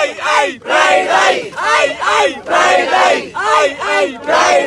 ai, ai, pride, ai, ai, ai, pride, ai, ai, ai, pride.